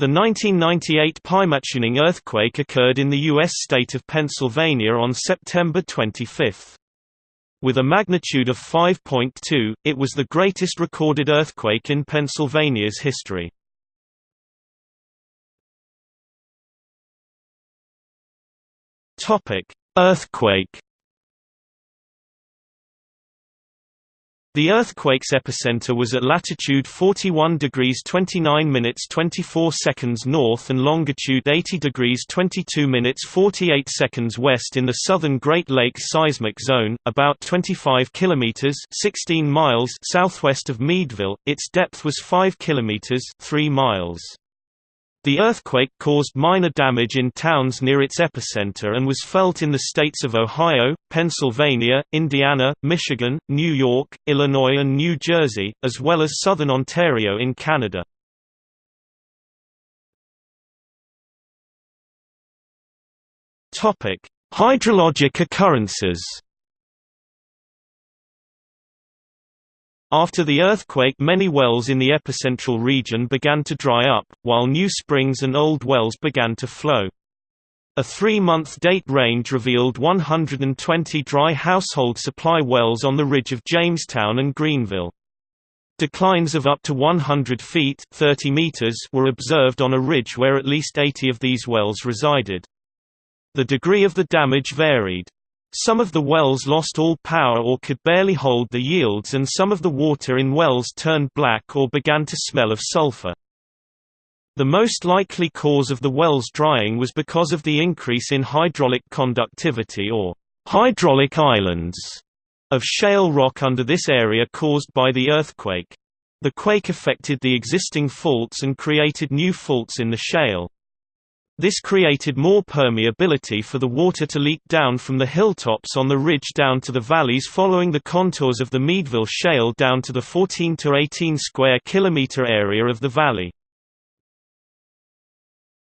The 1998 Pymatuning earthquake occurred in the U.S. state of Pennsylvania on September 25. With a magnitude of 5.2, it was the greatest recorded earthquake in Pennsylvania's history. Earthquake The earthquake's epicenter was at latitude 41 degrees 29 minutes 24 seconds north and longitude 80 degrees 22 minutes 48 seconds west in the southern Great Lakes seismic zone, about 25 kilometers (16 miles) southwest of Meadville. Its depth was 5 kilometers (3 miles). The earthquake caused minor damage in towns near its epicenter and was felt in the states of Ohio, Pennsylvania, Indiana, Michigan, New York, Illinois and New Jersey, as well as southern Ontario in Canada. Hydrologic occurrences After the earthquake many wells in the epicentral region began to dry up, while new springs and old wells began to flow. A three-month date range revealed 120 dry household supply wells on the ridge of Jamestown and Greenville. Declines of up to 100 feet 30 meters were observed on a ridge where at least 80 of these wells resided. The degree of the damage varied. Some of the wells lost all power or could barely hold the yields and some of the water in wells turned black or began to smell of sulfur. The most likely cause of the wells drying was because of the increase in hydraulic conductivity or hydraulic islands of shale rock under this area caused by the earthquake. The quake affected the existing faults and created new faults in the shale. This created more permeability for the water to leak down from the hilltops on the ridge down to the valleys following the contours of the Meadville Shale down to the 14 to 18 square kilometer area of the valley.